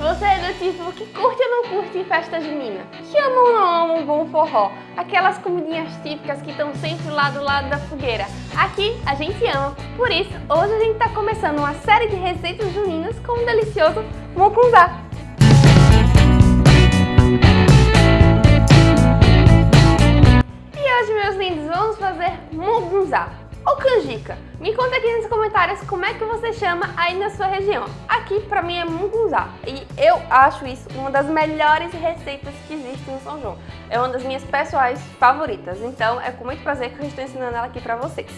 Você é do tipo que curte ou não curte festa junina? Que ama ou não ama um bom forró? Aquelas comidinhas típicas que estão sempre lá do lado da fogueira. Aqui a gente ama, por isso hoje a gente está começando uma série de receitas juninas com um delicioso mucunzá. E hoje, meus lindos, vamos fazer mugunzá ou canjica. Me conta aqui nos comentários como é que você chama aí na sua região. Aqui pra mim é mungunzá e eu acho isso uma das melhores receitas que existem em São João. É uma das minhas pessoais favoritas, então é com muito prazer que eu estou ensinando ela aqui pra vocês.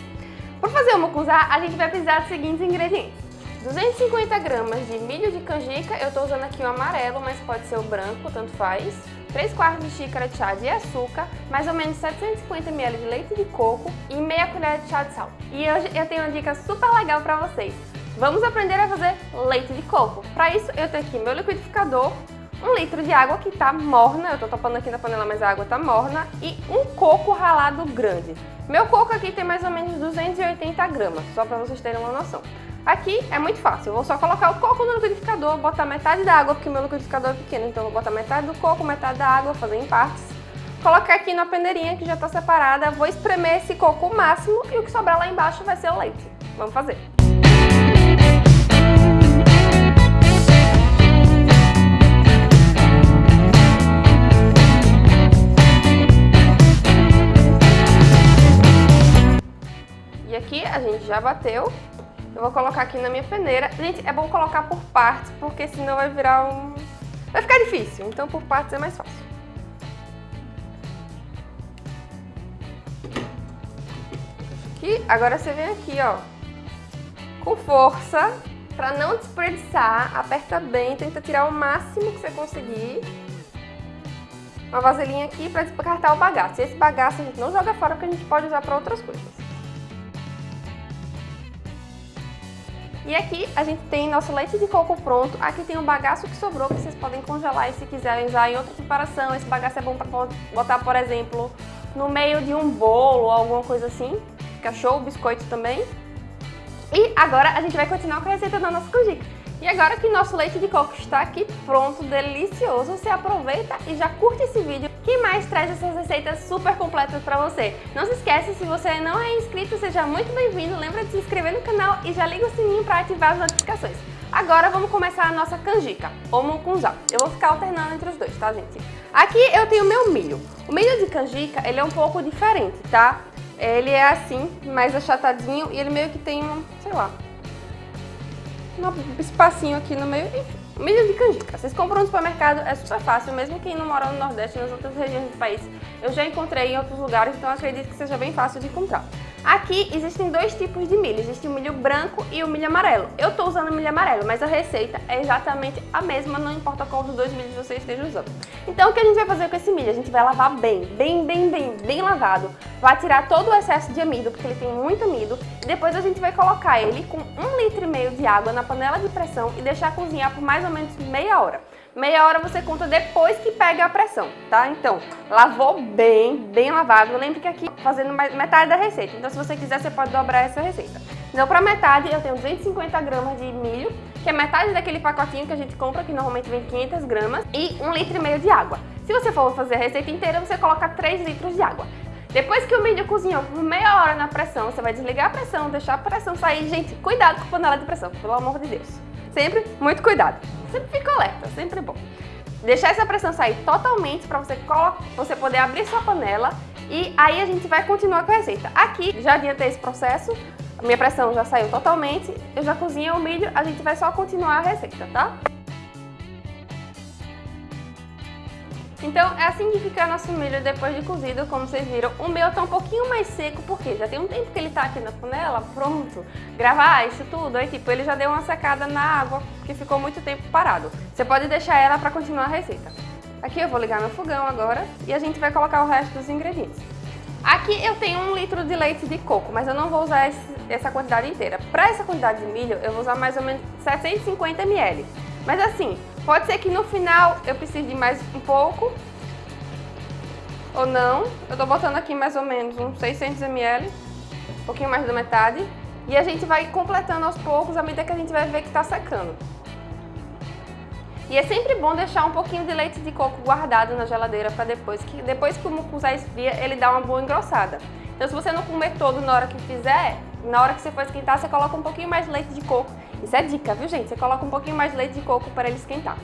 Para fazer o mugunzá, a gente vai precisar dos seguintes ingredientes. 250 gramas de milho de canjica, eu estou usando aqui o amarelo, mas pode ser o branco, tanto faz. 3 quartos de xícara de chá de açúcar, mais ou menos 750 ml de leite de coco e meia colher de chá de sal. E hoje eu tenho uma dica super legal para vocês. Vamos aprender a fazer leite de coco. Para isso eu tenho aqui meu liquidificador, um litro de água que está morna, eu estou topando aqui na panela, mas a água está morna, e um coco ralado grande. Meu coco aqui tem mais ou menos 280 gramas, só para vocês terem uma noção. Aqui é muito fácil, eu vou só colocar o coco no liquidificador, botar metade da água, porque meu liquidificador é pequeno, então eu vou botar metade do coco, metade da água, fazer em partes. Colocar aqui na peneirinha que já está separada, vou espremer esse coco o máximo e o que sobrar lá embaixo vai ser o leite. Vamos fazer! E aqui a gente já bateu, eu vou colocar aqui na minha peneira. Gente, é bom colocar por partes, porque senão vai virar um... Vai ficar difícil, então por partes é mais fácil. Aqui, agora você vem aqui, ó, com força, pra não desperdiçar, aperta bem, tenta tirar o máximo que você conseguir. Uma vasilhinha aqui pra descartar o bagaço. Esse bagaço a gente não joga fora, porque a gente pode usar pra outras coisas. E aqui a gente tem nosso leite de coco pronto. Aqui tem um bagaço que sobrou que vocês podem congelar e se quiserem usar em outra preparação. Esse bagaço é bom para botar, por exemplo, no meio de um bolo ou alguma coisa assim. Fica show, biscoito também. E agora a gente vai continuar com a receita da nossa canjica. E agora que nosso leite de coco está aqui pronto, delicioso, você aproveita e já curte esse vídeo que mais traz essas receitas super completas para você. Não se esquece, se você não é inscrito, seja muito bem-vindo, lembra de se inscrever no canal e já liga o sininho para ativar as notificações. Agora vamos começar a nossa canjica, ou mucunzá. Eu vou ficar alternando entre os dois, tá gente? Aqui eu tenho meu milho. O milho de canjica, ele é um pouco diferente, tá? Ele é assim, mais achatadinho e ele meio que tem um, sei lá, um espacinho aqui no meio, milho de canjica. Vocês compram no supermercado, é super fácil, mesmo quem não mora no Nordeste, nas outras regiões do país. Eu já encontrei em outros lugares, então acredito que seja bem fácil de encontrar. Aqui existem dois tipos de milho, existe o milho branco e o milho amarelo. Eu estou usando o milho amarelo, mas a receita é exatamente a mesma, não importa qual dos dois milhos você esteja usando. Então o que a gente vai fazer com esse milho? A gente vai lavar bem, bem, bem, bem, bem lavado. Vai tirar todo o excesso de amido, porque ele tem muito amido. E depois a gente vai colocar ele com um litro e meio de água na panela de pressão e deixar cozinhar por mais ou menos meia hora. Meia hora você conta depois que pega a pressão, tá? Então, lavou bem, bem lavado. Lembre que aqui fazendo metade da receita. Então, se você quiser, você pode dobrar essa receita. Então, para metade, eu tenho 250 gramas de milho, que é metade daquele pacotinho que a gente compra, que normalmente vem 500 gramas, e um litro e meio de água. Se você for fazer a receita inteira, você coloca 3 litros de água. Depois que o milho cozinhou por meia hora na pressão, você vai desligar a pressão, deixar a pressão sair. Gente, cuidado com a panela de pressão, pelo amor de Deus. Sempre muito cuidado. Sempre fica alerta, sempre bom. Deixar essa pressão sair totalmente para você, você poder abrir sua panela e aí a gente vai continuar com a receita. Aqui, já adiantei esse processo, minha pressão já saiu totalmente, eu já cozinhei o milho, a gente vai só continuar a receita, tá? Então é assim que fica nosso milho depois de cozido, como vocês viram. O meu tá um pouquinho mais seco, porque já tem um tempo que ele tá aqui na panela, pronto. Gravar isso tudo, aí tipo, ele já deu uma secada na água, que ficou muito tempo parado. Você pode deixar ela para continuar a receita. Aqui eu vou ligar meu fogão agora e a gente vai colocar o resto dos ingredientes. Aqui eu tenho um litro de leite de coco, mas eu não vou usar esse, essa quantidade inteira. Para essa quantidade de milho, eu vou usar mais ou menos 750 ml. Mas assim, Pode ser que no final eu precise de mais um pouco, ou não. Eu tô botando aqui mais ou menos uns 600 ml, um pouquinho mais da metade. E a gente vai completando aos poucos à medida que a gente vai ver que tá secando. E é sempre bom deixar um pouquinho de leite de coco guardado na geladeira para depois, que depois que o mucunzá esfria, ele dá uma boa engrossada. Então se você não comer todo na hora que fizer, na hora que você for esquentar, você coloca um pouquinho mais de leite de coco. Isso é dica, viu gente? Você coloca um pouquinho mais de leite de coco para ele esquentar.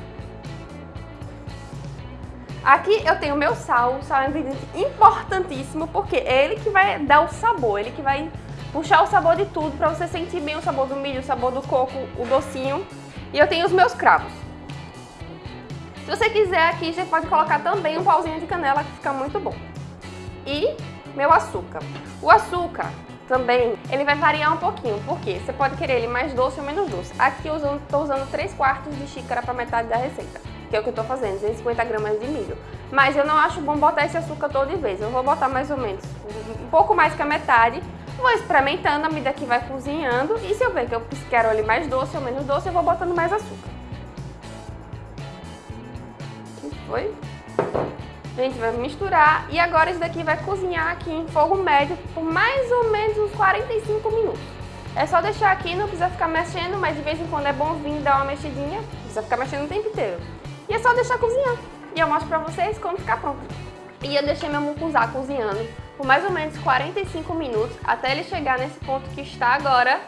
Aqui eu tenho meu sal, o sal é um ingrediente importantíssimo porque é ele que vai dar o sabor, ele que vai puxar o sabor de tudo para você sentir bem o sabor do milho, o sabor do coco, o docinho. E eu tenho os meus cravos. Se você quiser aqui, você pode colocar também um pauzinho de canela que fica muito bom. E meu açúcar. O açúcar também, ele vai variar um pouquinho, porque você pode querer ele mais doce ou menos doce. Aqui eu estou usando 3 quartos de xícara para metade da receita, que é o que eu estou fazendo, 250 gramas de milho. Mas eu não acho bom botar esse açúcar todo de vez, eu vou botar mais ou menos um pouco mais que a metade, vou experimentando à medida que vai cozinhando e se eu ver que eu quero ele mais doce ou menos doce, eu vou botando mais açúcar. Foi? A gente vai misturar e agora isso daqui vai cozinhar aqui em fogo médio por mais ou menos uns 45 minutos. É só deixar aqui, não precisa ficar mexendo, mas de vez em quando é vir dar uma mexidinha, precisa ficar mexendo o tempo inteiro. E é só deixar cozinhar. E eu mostro pra vocês quando ficar pronto. E eu deixei meu mucunzá cozinhando por mais ou menos 45 minutos, até ele chegar nesse ponto que está agora.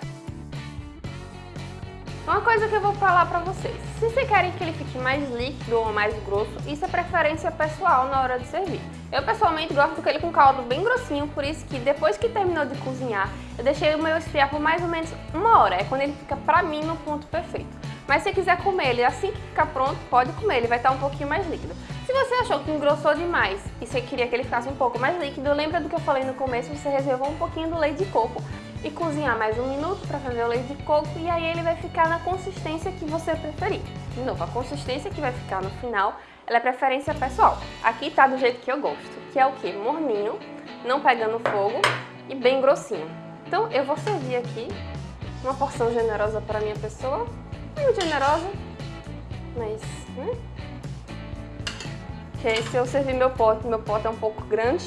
Uma coisa que eu vou falar pra vocês, se vocês querem que ele fique mais líquido ou mais grosso, isso é preferência pessoal na hora de servir. Eu pessoalmente gosto ele com caldo bem grossinho, por isso que depois que terminou de cozinhar, eu deixei o meu esfriar por mais ou menos uma hora, é quando ele fica pra mim no ponto perfeito. Mas se quiser comer ele assim que ficar pronto, pode comer, ele vai estar um pouquinho mais líquido. Se você achou que engrossou demais e você queria que ele ficasse um pouco mais líquido, lembra do que eu falei no começo, você reservou um pouquinho do leite de coco e cozinhar mais um minuto para fazer o leite de coco e aí ele vai ficar na consistência que você preferir. De novo, a consistência que vai ficar no final, ela é preferência pessoal. Aqui tá do jeito que eu gosto, que é o que? Morninho, não pegando fogo e bem grossinho. Então eu vou servir aqui uma porção generosa para minha pessoa, muito generosa, mas, né? Que se eu servir meu pote, meu pote é um pouco grande,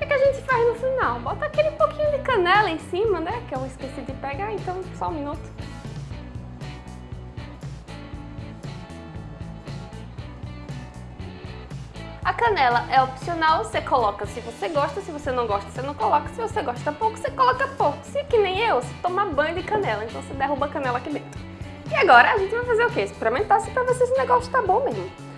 que, que a gente faz no final? Bota aquele pouquinho de canela em cima, né? Que eu esqueci de pegar, então só um minuto. A canela é opcional, você coloca se você gosta, se você não gosta, você não coloca. Se você gosta pouco, você coloca pouco. Se que nem eu, você toma banho de canela, então você derruba a canela aqui dentro. E agora a gente vai fazer o quê? Experimentar se pra ver se esse negócio tá bom mesmo.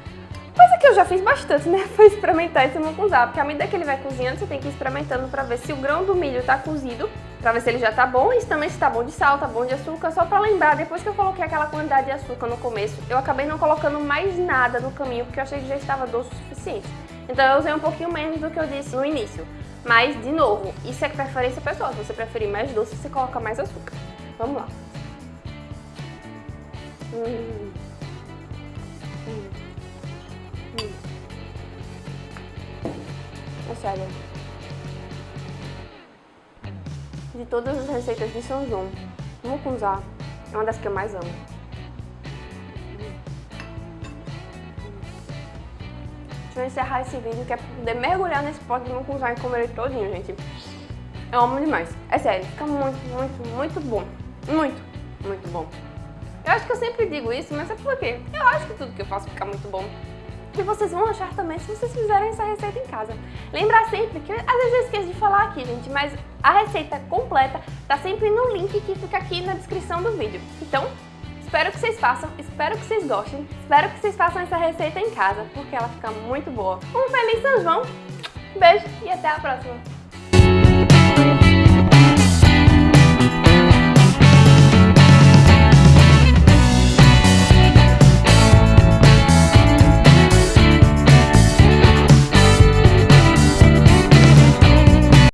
Coisa que eu já fiz bastante, né? Foi experimentar esse mucunzá, porque à medida que ele vai cozinhando, você tem que ir experimentando pra ver se o grão do milho tá cozido, pra ver se ele já tá bom, e também se tá bom de sal, tá bom de açúcar, só pra lembrar, depois que eu coloquei aquela quantidade de açúcar no começo, eu acabei não colocando mais nada no caminho, porque eu achei que já estava doce o suficiente. Então eu usei um pouquinho menos do que eu disse no início. Mas, de novo, isso é preferência pessoal, se você preferir mais doce, você coloca mais açúcar. Vamos lá. Hum. Hum. Sério. De todas as receitas de São João, mucunzá é uma das que eu mais amo. Deixa eu encerrar esse vídeo que é pra poder mergulhar nesse pote de mucunzá e comer ele todinho, gente. Eu amo demais. É sério, fica muito, muito, muito bom. Muito, muito bom. Eu acho que eu sempre digo isso, mas é porque eu acho que tudo que eu faço fica muito bom que vocês vão achar também se vocês fizerem essa receita em casa. Lembrar sempre que, às vezes eu esqueço de falar aqui, gente, mas a receita completa tá sempre no link que fica aqui na descrição do vídeo. Então, espero que vocês façam, espero que vocês gostem, espero que vocês façam essa receita em casa, porque ela fica muito boa. Um feliz São João, beijo e até a próxima!